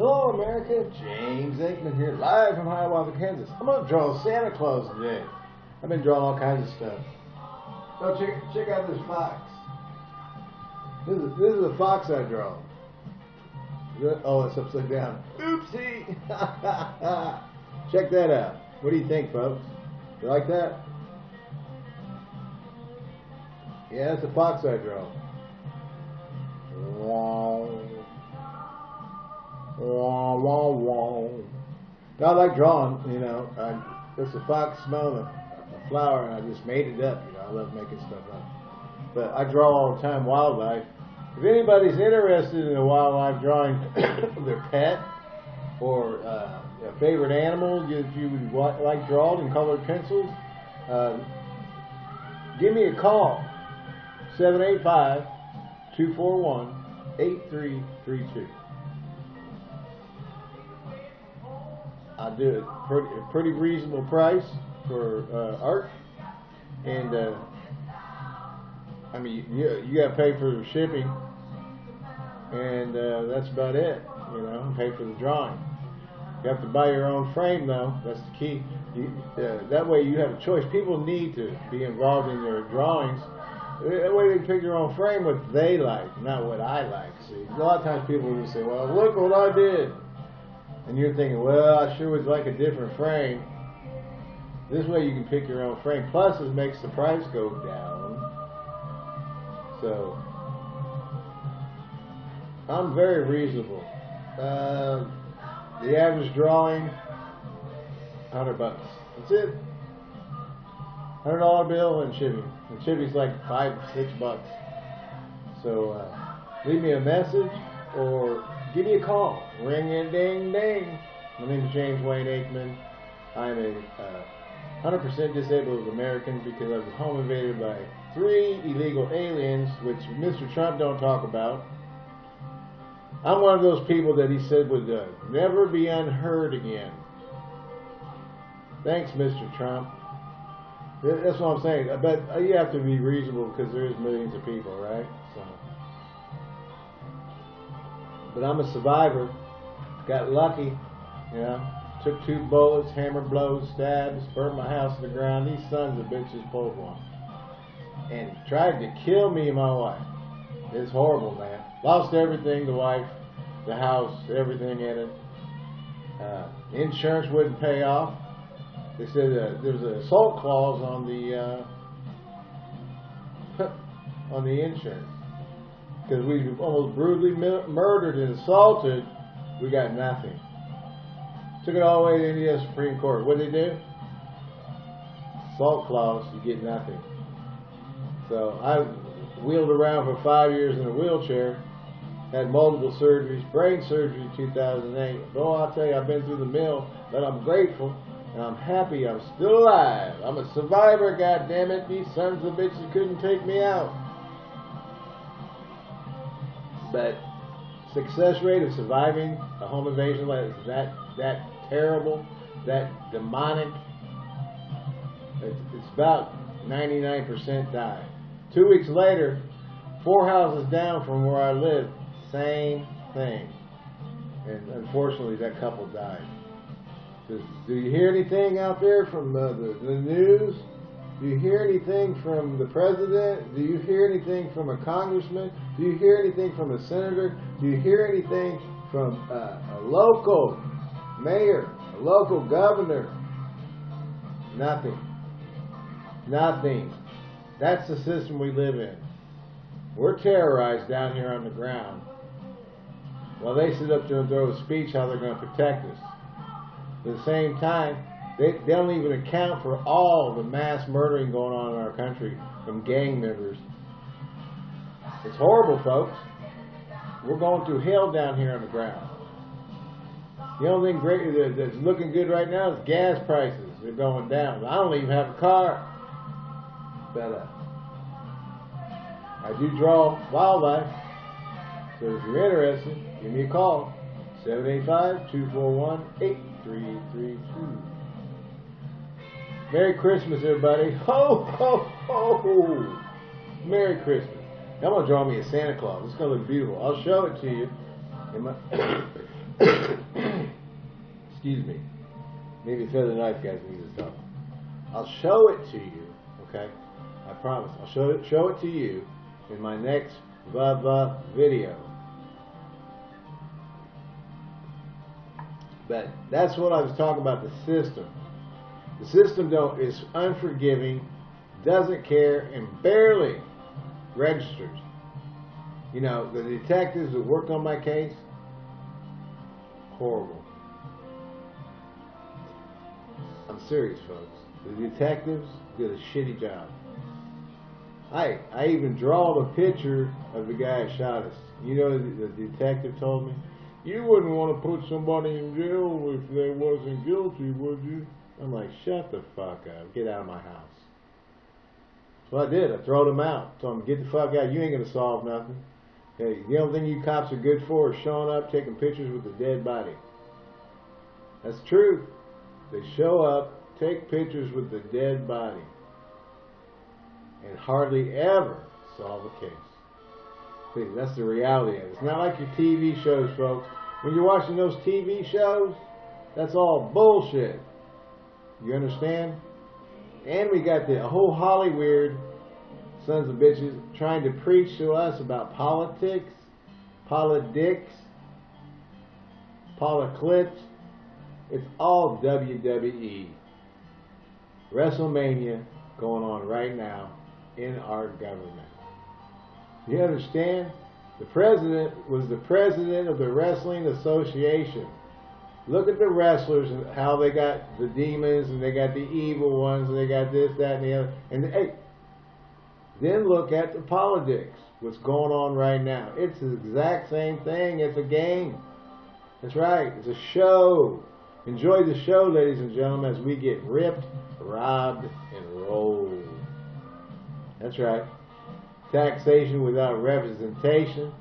Hello, America. James Aikman here, live from Hiawatha, Kansas. I'm going to draw Santa Claus today. I've been drawing all kinds of stuff. Oh, check, check out this fox. This is, this is a fox I draw. Oh, it's upside down. Oopsie! check that out. What do you think, folks? You like that? Yeah, it's a fox I draw. Wah, wah. I like drawing, you know. I, it's a fox smelling a, a flower, and I just made it up. You know, I love making stuff up. But I draw all the time wildlife. If anybody's interested in a wildlife drawing, their pet or uh, a favorite animal that you would like drawn in colored pencils, uh, give me a call. 785 241 8332. I do it pretty, a pretty reasonable price for uh, art, and uh, I mean you you got to pay for the shipping, and uh, that's about it. You know, pay for the drawing. You have to buy your own frame though. That's the key. You, uh, that way you have a choice. People need to be involved in their drawings. That way they pick their own frame what they like, not what I like. See, a lot of times people will just say, "Well, look what I did." And you're thinking, well, I sure would like a different frame. This way you can pick your own frame. Plus, it makes the price go down. So, I'm very reasonable. Uh, the average drawing, 100 bucks. That's it. Hundred dollar bill and shipping. And shipping's like five, six bucks. So uh, leave me a message or give me a call. Ring a ding ding. My name is James Wayne Aikman. I'm a uh, 100% disabled American because I was home invaded by three illegal aliens, which Mr. Trump don't talk about. I'm one of those people that he said would uh, never be unheard again. Thanks, Mr. Trump. That's what I'm saying. But you have to be reasonable because there is millions of people, right? So. But I'm a survivor. Got lucky, you know. Took two bullets, hammer blows, stabs, burned my house to the ground. These sons of bitches pulled one. And tried to kill me and my wife. It's horrible, man. Lost everything, the wife, the house, everything in it. Uh, insurance wouldn't pay off. They said uh, there was an assault clause on the uh, on the insurance because we almost brutally murdered and assaulted, we got nothing. Took it all the way to the Indiana Supreme Court. What did they do? Assault clause, you get nothing. So I wheeled around for five years in a wheelchair, had multiple surgeries, brain surgery in 2008. Oh, I'll tell you, I've been through the mill, but I'm grateful and I'm happy I'm still alive. I'm a survivor, God damn it! These sons of bitches couldn't take me out. But success rate of surviving a home invasion like that that terrible, that demonic. It's, it's about 99% die. Two weeks later, four houses down from where I live, same thing. And unfortunately, that couple died. Do you hear anything out there from uh, the, the news? Do you hear anything from the president? Do you hear anything from a congressman? Do you hear anything from a senator? Do you hear anything from uh, a local mayor, a local governor? Nothing. Nothing. That's the system we live in. We're terrorized down here on the ground. While they sit up there and throw a speech how they're going to protect us. At the same time, they, they don't even account for all the mass murdering going on in our country from gang members. It's horrible, folks. We're going through hell down here on the ground. The only thing great that's looking good right now is gas prices. They're going down. I don't even have a car. But uh, I do draw wildlife. So if you're interested, give me a call. 785-241-8332. Merry Christmas, everybody. Ho, ho, ho. Merry Christmas. I'm going to draw me a Santa Claus. It's going to look beautiful. I'll show it to you. Excuse me. Maybe the knife, guys, need you talk. I'll show it to you, okay? I promise. I'll show it, show it to you in my next Vava video. But that's what I was talking about, the system. The system don't is unforgiving, doesn't care, and barely registers. You know, the detectives that worked on my case, horrible. I'm serious, folks. The detectives did a shitty job. I I even draw the picture of the guy that shot us. You know, the detective told me, you wouldn't want to put somebody in jail if they wasn't guilty, would you? I'm like, shut the fuck up. Get out of my house. So I did. I throwed him out. Told him, get the fuck out. You ain't going to solve nothing. Hey, the only thing you cops are good for is showing up, taking pictures with the dead body. That's true. They show up, take pictures with the dead body, and hardly ever solve a case. See, that's the reality of it. It's not like your TV shows, folks. When you're watching those TV shows, that's all bullshit. You understand? And we got the whole Hollywood sons of bitches trying to preach to us about politics, politics, politics. It's all WWE. WrestleMania going on right now in our government. You understand? The president was the president of the Wrestling Association. Look at the wrestlers and how they got the demons and they got the evil ones and they got this, that, and the other. And hey, then look at the politics, what's going on right now. It's the exact same thing. It's a game. That's right. It's a show. Enjoy the show, ladies and gentlemen, as we get ripped, robbed, and rolled. That's right. Taxation without representation.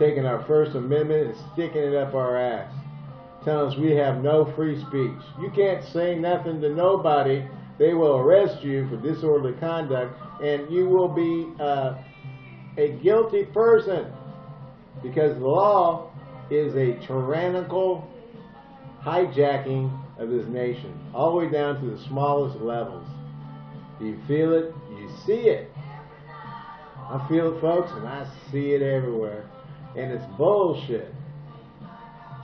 Taking our First Amendment and sticking it up our ass. Telling us we have no free speech. You can't say nothing to nobody. They will arrest you for disorderly conduct and you will be uh, a guilty person because the law is a tyrannical hijacking of this nation, all the way down to the smallest levels. You feel it, you see it. I feel it, folks, and I see it everywhere. And it's bullshit.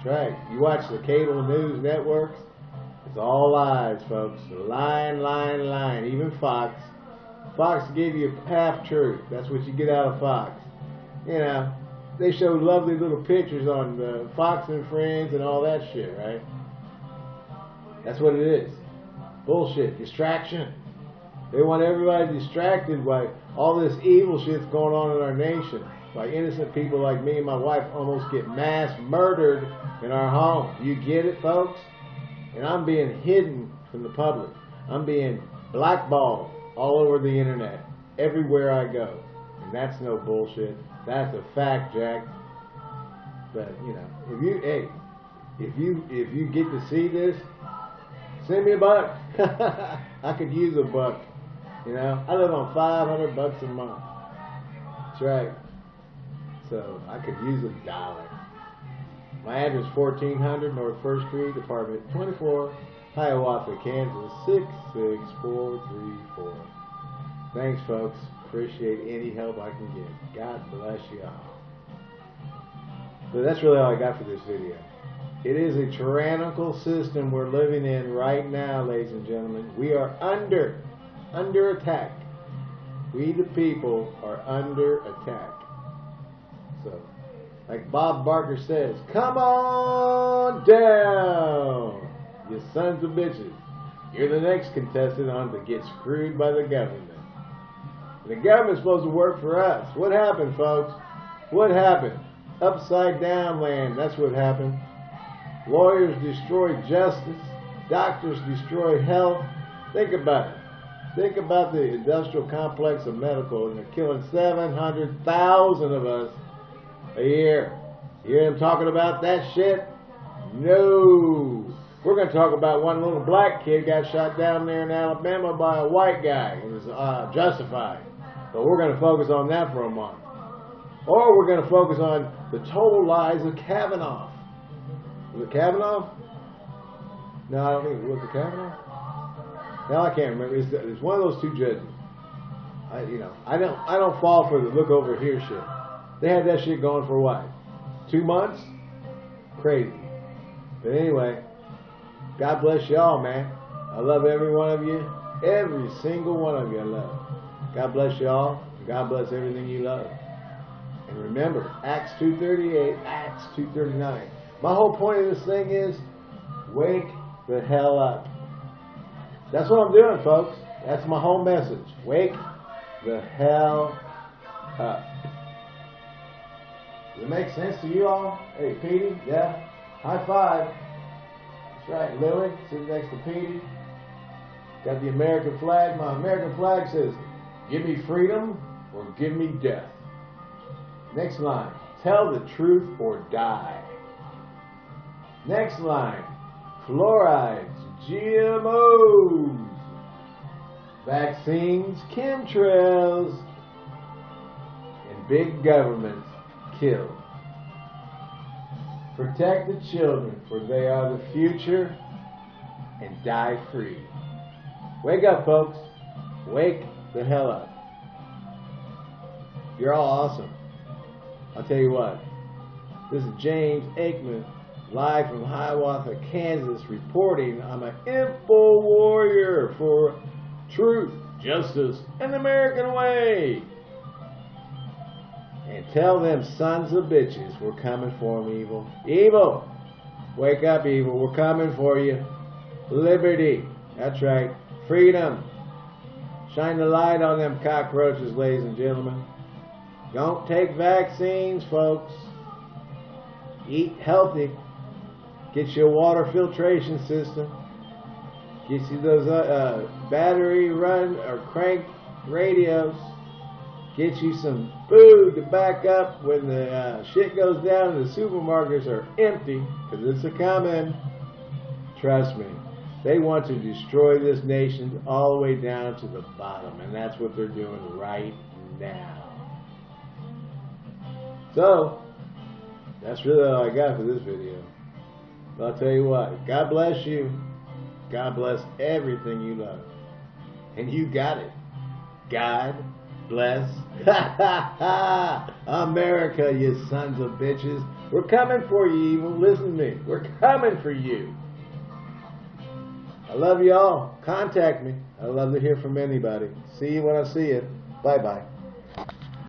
That's right. You watch the cable news networks, it's all lies, folks. Lying, lying, lying. Even Fox. Fox give you half truth. That's what you get out of Fox. You know, they show lovely little pictures on the Fox and Friends and all that shit, right? That's what it is. Bullshit. Distraction. They want everybody distracted by all this evil shit's going on in our nation. By innocent people like me and my wife almost get mass murdered in our home. You get it, folks? And I'm being hidden from the public. I'm being blackballed all over the internet, everywhere I go. And that's no bullshit. That's a fact, Jack. But you know, if you hey, if you if you get to see this, send me a buck. I could use a buck. You know, I live on 500 bucks a month. That's right. So I could use a dollar. My address 1400 North First Street, Apartment 24, Hiawatha, Kansas 66434. Thanks, folks. Appreciate any help I can get. God bless you all. So that's really all I got for this video. It is a tyrannical system we're living in right now, ladies and gentlemen. We are under, under attack. We the people are under attack. Like Bob Barker says, come on down, you sons of bitches. You're the next contestant on to get screwed by the government. The government's supposed to work for us. What happened, folks? What happened? Upside down land. That's what happened. Lawyers destroy justice. Doctors destroy health. Think about it. Think about the industrial complex of medical, and they're killing 700,000 of us a year. You hear them talking about that shit? No. We're going to talk about one little black kid got shot down there in Alabama by a white guy. It was uh, justified. But we're going to focus on that for a month. Or we're going to focus on the total lies of Kavanaugh. Was it Kavanaugh? No, I don't think it was Kavanaugh. No, I can't remember. It's, it's one of those two judges. I, you know, I don't, I don't fall for the look over here shit. They had that shit going for what? Two months? Crazy. But anyway, God bless y'all, man. I love every one of you. Every single one of you I love. God bless y'all. God bless everything you love. And remember, Acts 2.38, Acts 2.39. My whole point of this thing is, wake the hell up. That's what I'm doing, folks. That's my whole message. Wake the hell up. Does it make sense to you all? Hey, Petey, yeah? High five. That's right, Lily, sitting next to Petey. Got the American flag. My American flag says, give me freedom or give me death. Next line, tell the truth or die. Next line, fluorides, GMOs, vaccines, chemtrails, and big government Protect the children, for they are the future, and die free. Wake up, folks. Wake the hell up. You're all awesome. I'll tell you what. This is James Aikman, live from Hiawatha, Kansas, reporting I'm an info warrior for truth, justice, and the American way. And tell them sons of bitches we're coming for them, evil. Evil! Wake up, evil. We're coming for you. Liberty. That's right. Freedom. Shine the light on them cockroaches, ladies and gentlemen. Don't take vaccines, folks. Eat healthy. Get your water filtration system. Get you those uh, uh, battery run or crank radios. Get you some food to back up when the uh, shit goes down and the supermarkets are empty, because it's a coming. Trust me. They want to destroy this nation all the way down to the bottom, and that's what they're doing right now. So, that's really all I got for this video. But I'll tell you what, God bless you. God bless everything you love. And you got it. God bless America, you sons of bitches. We're coming for you, evil. Listen to me. We're coming for you. I love you all. Contact me. I love to hear from anybody. See you when I see you. Bye bye.